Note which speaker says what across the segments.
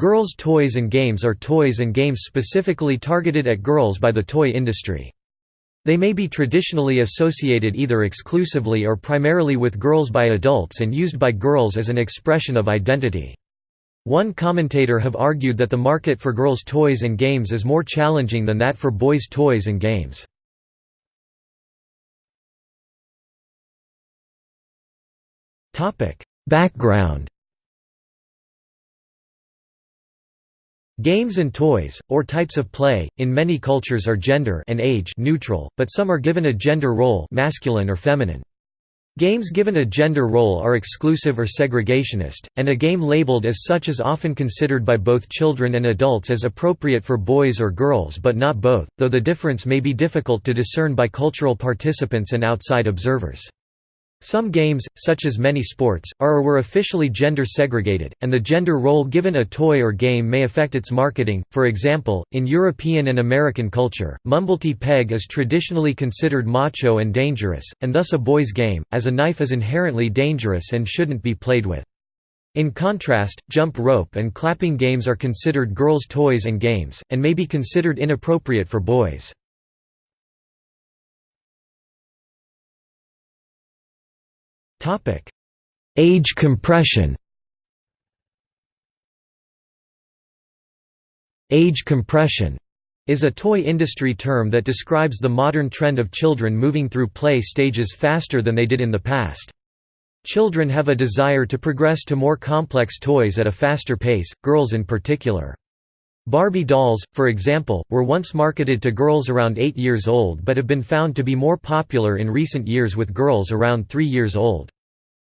Speaker 1: Girls' toys and games are toys and games specifically targeted at girls by the toy industry. They may be traditionally associated either exclusively or primarily with girls by adults and used by girls as an expression of identity. One commentator have argued that the market for girls' toys and games is more challenging than that for boys' toys and games. Background Games and toys, or types of play, in many cultures are gender and age neutral, but some are given a gender role masculine or feminine. Games given a gender role are exclusive or segregationist, and a game labeled as such is often considered by both children and adults as appropriate for boys or girls but not both, though the difference may be difficult to discern by cultural participants and outside observers. Some games, such as many sports, are or were officially gender segregated, and the gender role given a toy or game may affect its marketing. For example, in European and American culture, Mumblety Peg is traditionally considered macho and dangerous, and thus a boy's game, as a knife is inherently dangerous and shouldn't be played with. In contrast, jump rope and clapping games are considered girls' toys and games, and may be considered inappropriate for boys. Topic: Age compression. Age compression is a toy industry term that describes the modern trend of children moving through play stages faster than they did in the past. Children have a desire to progress to more complex toys at a faster pace, girls in particular. Barbie dolls, for example, were once marketed to girls around 8 years old but have been found to be more popular in recent years with girls around 3 years old.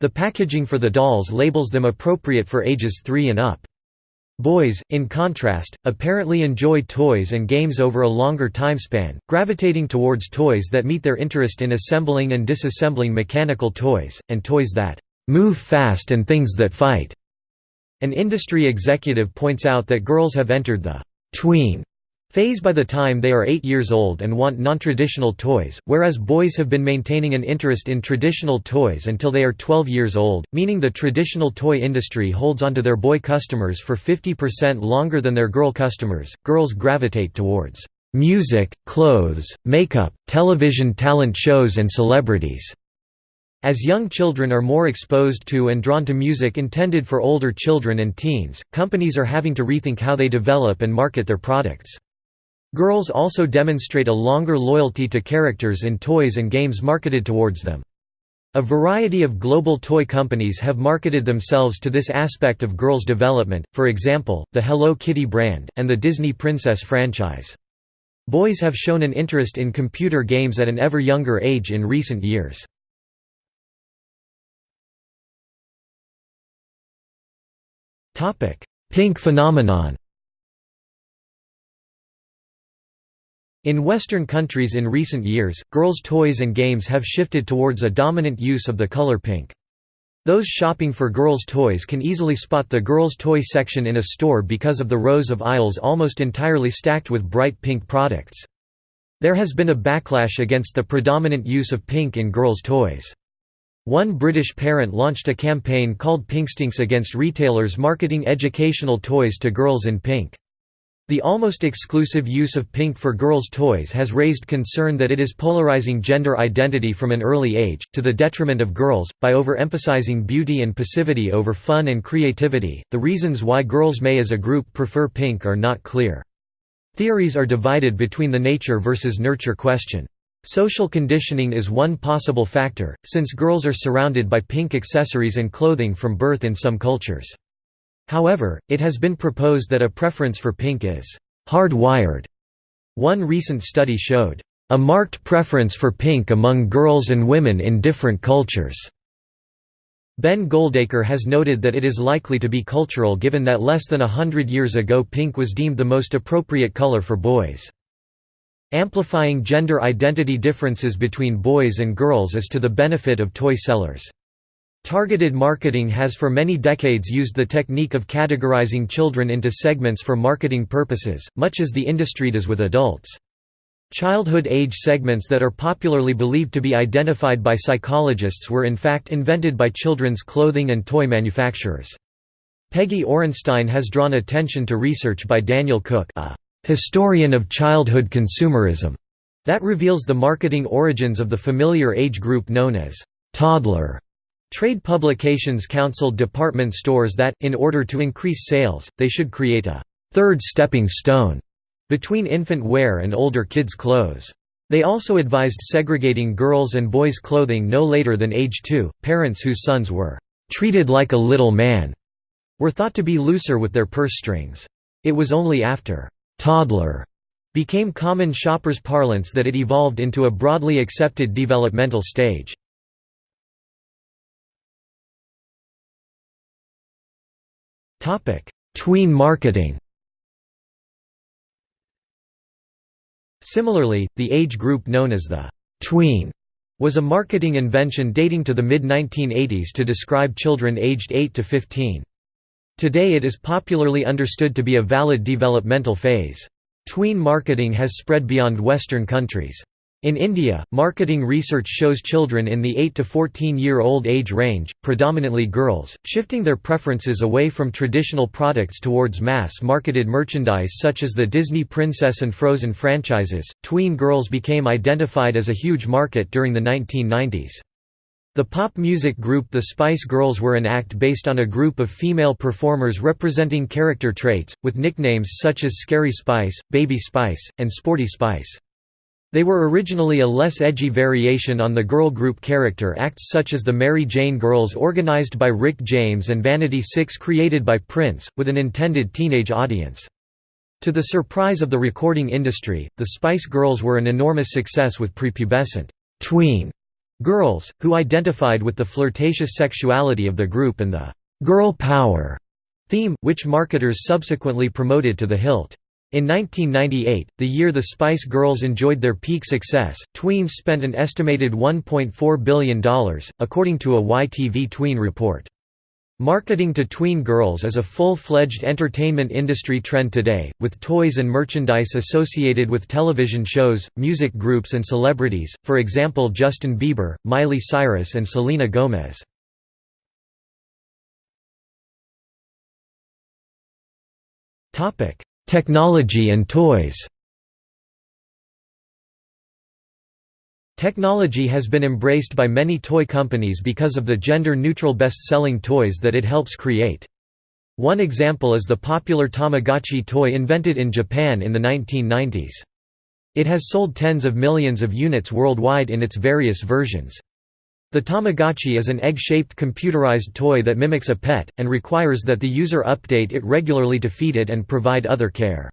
Speaker 1: The packaging for the dolls labels them appropriate for ages 3 and up. Boys, in contrast, apparently enjoy toys and games over a longer timespan, gravitating towards toys that meet their interest in assembling and disassembling mechanical toys, and toys that move fast and things that fight. An industry executive points out that girls have entered the tween phase by the time they are 8 years old and want non-traditional toys, whereas boys have been maintaining an interest in traditional toys until they are 12 years old, meaning the traditional toy industry holds onto their boy customers for 50% longer than their girl customers. Girls gravitate towards music, clothes, makeup, television talent shows and celebrities. As young children are more exposed to and drawn to music intended for older children and teens, companies are having to rethink how they develop and market their products. Girls also demonstrate a longer loyalty to characters in toys and games marketed towards them. A variety of global toy companies have marketed themselves to this aspect of girls' development, for example, the Hello Kitty brand, and the Disney Princess franchise. Boys have shown an interest in computer games at an ever younger age in recent years. Pink phenomenon In Western countries in recent years, girls' toys and games have shifted towards a dominant use of the color pink. Those shopping for girls' toys can easily spot the girls' toy section in a store because of the rows of aisles almost entirely stacked with bright pink products. There has been a backlash against the predominant use of pink in girls' toys. One British parent launched a campaign called Pinkstinks against retailers marketing educational toys to girls in pink. The almost exclusive use of pink for girls' toys has raised concern that it is polarizing gender identity from an early age, to the detriment of girls, by overemphasizing beauty and passivity over fun and creativity. The reasons why girls may as a group prefer pink are not clear. Theories are divided between the nature versus nurture question. Social conditioning is one possible factor, since girls are surrounded by pink accessories and clothing from birth in some cultures. However, it has been proposed that a preference for pink is hardwired. One recent study showed a marked preference for pink among girls and women in different cultures. Ben Goldacre has noted that it is likely to be cultural given that less than a hundred years ago pink was deemed the most appropriate color for boys. Amplifying gender identity differences between boys and girls is to the benefit of toy sellers. Targeted marketing has for many decades used the technique of categorizing children into segments for marketing purposes, much as the industry does with adults. Childhood age segments that are popularly believed to be identified by psychologists were in fact invented by children's clothing and toy manufacturers. Peggy Orenstein has drawn attention to research by Daniel Cook a historian of childhood consumerism that reveals the marketing origins of the familiar age group known as toddler. Trade publications counseled department stores that, in order to increase sales, they should create a third stepping stone between infant wear and older kids' clothes. They also advised segregating girls' and boys' clothing no later than age 2. Parents whose sons were treated like a little man were thought to be looser with their purse strings. It was only after toddler became common shoppers' parlance that it evolved into a broadly accepted developmental stage. Tween marketing Similarly, the age group known as the tween was a marketing invention dating to the mid-1980s to describe children aged 8 to 15. Today it is popularly understood to be a valid developmental phase. Tween marketing has spread beyond Western countries. In India, marketing research shows children in the 8 to 14 year old age range, predominantly girls, shifting their preferences away from traditional products towards mass marketed merchandise such as the Disney Princess and Frozen franchises. Tween girls became identified as a huge market during the 1990s. The pop music group The Spice Girls were an act based on a group of female performers representing character traits, with nicknames such as Scary Spice, Baby Spice, and Sporty Spice. They were originally a less edgy variation on the girl group character acts such as the Mary Jane Girls organized by Rick James and Vanity Six created by Prince, with an intended teenage audience. To the surprise of the recording industry, the Spice Girls were an enormous success with prepubescent tween girls, who identified with the flirtatious sexuality of the group and the «girl power» theme, which marketers subsequently promoted to the hilt. In 1998, the year the Spice Girls enjoyed their peak success, tweens spent an estimated $1.4 billion, according to a YTV Tween report. Marketing to tween girls is a full-fledged entertainment industry trend today, with toys and merchandise associated with television shows, music groups and celebrities, for example Justin Bieber, Miley Cyrus and Selena Gomez. Technology and toys Technology has been embraced by many toy companies because of the gender-neutral best-selling toys that it helps create. One example is the popular Tamagotchi toy invented in Japan in the 1990s. It has sold tens of millions of units worldwide in its various versions. The Tamagotchi is an egg-shaped computerized toy that mimics a pet, and requires that the user update it regularly to feed it and provide other care.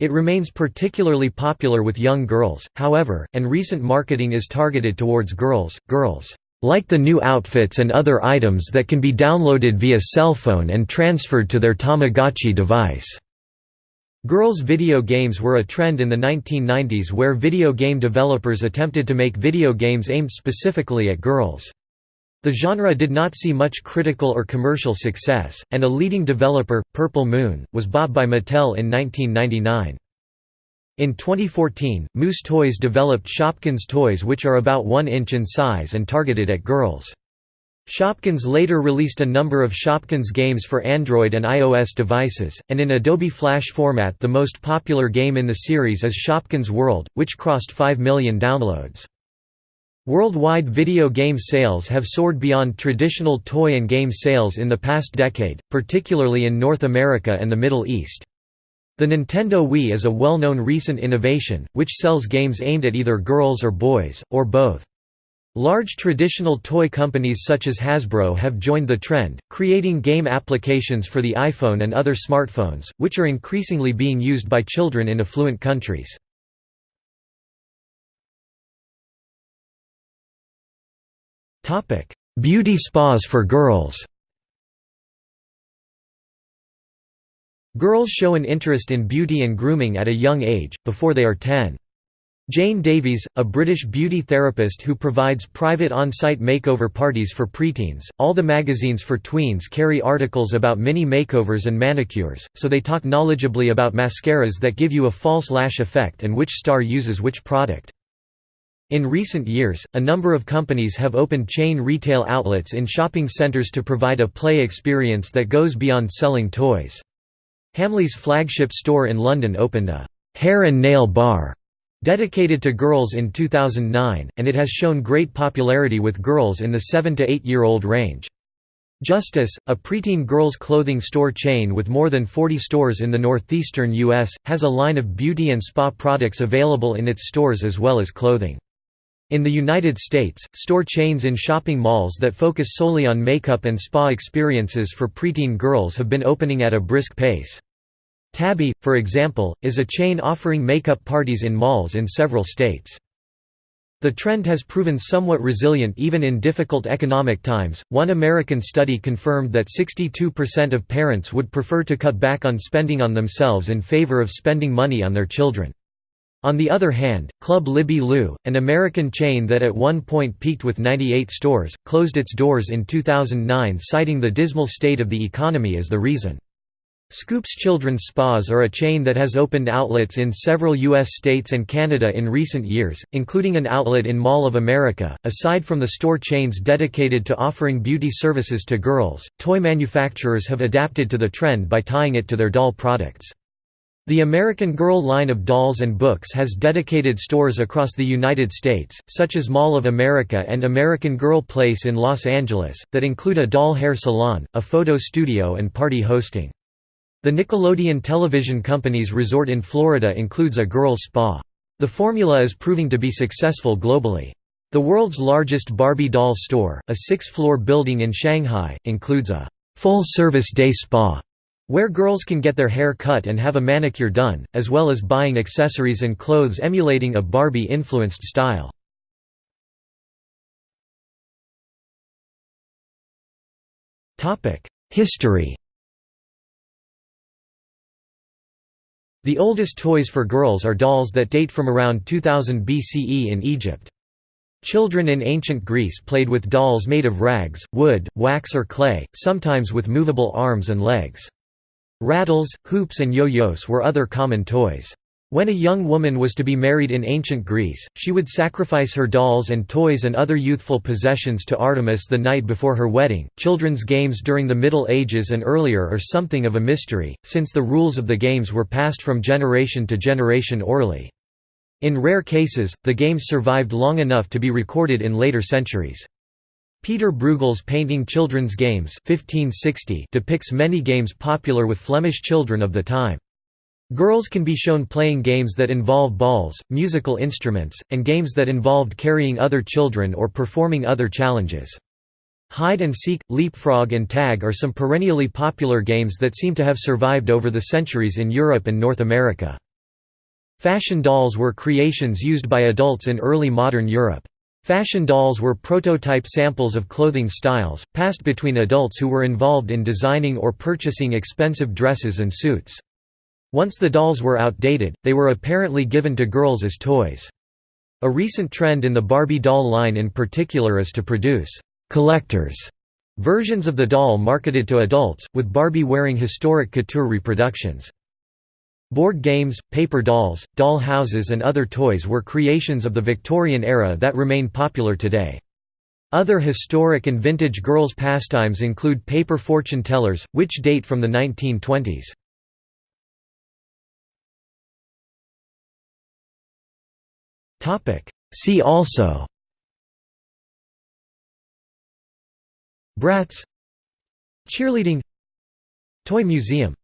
Speaker 1: It remains particularly popular with young girls, however, and recent marketing is targeted towards girls. Girls like the new outfits and other items that can be downloaded via cell phone and transferred to their Tamagotchi device. Girls' video games were a trend in the 1990s where video game developers attempted to make video games aimed specifically at girls. The genre did not see much critical or commercial success, and a leading developer, Purple Moon, was bought by Mattel in 1999. In 2014, Moose Toys developed Shopkins toys which are about 1 inch in size and targeted at girls. Shopkins later released a number of Shopkins games for Android and iOS devices, and in Adobe Flash format the most popular game in the series is Shopkins World, which crossed 5 million downloads. Worldwide video game sales have soared beyond traditional toy and game sales in the past decade, particularly in North America and the Middle East. The Nintendo Wii is a well-known recent innovation, which sells games aimed at either girls or boys, or both. Large traditional toy companies such as Hasbro have joined the trend, creating game applications for the iPhone and other smartphones, which are increasingly being used by children in affluent countries. Beauty spas for girls Girls show an interest in beauty and grooming at a young age, before they are 10. Jane Davies, a British beauty therapist who provides private on-site makeover parties for preteens. All the magazines for tweens carry articles about mini makeovers and manicures, so they talk knowledgeably about mascaras that give you a false lash effect and which star uses which product. In recent years, a number of companies have opened chain retail outlets in shopping centers to provide a play experience that goes beyond selling toys. Hamleys flagship store in London opened a «hair and nail bar» dedicated to girls in 2009, and it has shown great popularity with girls in the 7 to 8 year old range. Justice, a preteen girls' clothing store chain with more than 40 stores in the northeastern U.S., has a line of beauty and spa products available in its stores as well as clothing. In the United States, store chains in shopping malls that focus solely on makeup and spa experiences for preteen girls have been opening at a brisk pace. Tabby, for example, is a chain offering makeup parties in malls in several states. The trend has proven somewhat resilient even in difficult economic times. One American study confirmed that 62% of parents would prefer to cut back on spending on themselves in favor of spending money on their children. On the other hand, Club Libby Lou, an American chain that at one point peaked with 98 stores, closed its doors in 2009 citing the dismal state of the economy as the reason. Scoops Children's Spas are a chain that has opened outlets in several U.S. states and Canada in recent years, including an outlet in Mall of America. Aside from the store chains dedicated to offering beauty services to girls, toy manufacturers have adapted to the trend by tying it to their doll products. The American Girl line of dolls and books has dedicated stores across the United States, such as Mall of America and American Girl Place in Los Angeles, that include a doll hair salon, a photo studio and party hosting. The Nickelodeon Television Company's resort in Florida includes a girls' spa. The formula is proving to be successful globally. The world's largest Barbie doll store, a six-floor building in Shanghai, includes a full-service day spa where girls can get their hair cut and have a manicure done, as well as buying accessories and clothes emulating a Barbie-influenced style. History The oldest toys for girls are dolls that date from around 2000 BCE in Egypt. Children in ancient Greece played with dolls made of rags, wood, wax or clay, sometimes with movable arms and legs. Rattles, hoops and yo-yos were other common toys. When a young woman was to be married in ancient Greece, she would sacrifice her dolls and toys and other youthful possessions to Artemis the night before her wedding. Children's games during the Middle Ages and earlier are something of a mystery, since the rules of the games were passed from generation to generation orally. In rare cases, the games survived long enough to be recorded in later centuries. Peter Bruegel's painting Children's Games 1560 depicts many games popular with Flemish children of the time. Girls can be shown playing games that involve balls, musical instruments, and games that involved carrying other children or performing other challenges. Hide and seek, leapfrog and tag are some perennially popular games that seem to have survived over the centuries in Europe and North America. Fashion dolls were creations used by adults in early modern Europe. Fashion dolls were prototype samples of clothing styles, passed between adults who were involved in designing or purchasing expensive dresses and suits. Once the dolls were outdated, they were apparently given to girls as toys. A recent trend in the Barbie doll line in particular is to produce «collectors» versions of the doll marketed to adults, with Barbie wearing historic couture reproductions. Board games, paper dolls, doll houses and other toys were creations of the Victorian era that remain popular today. Other historic and vintage girls' pastimes include paper fortune tellers, which date from the 1920s. Topic. See also Bratz Cheerleading Toy Museum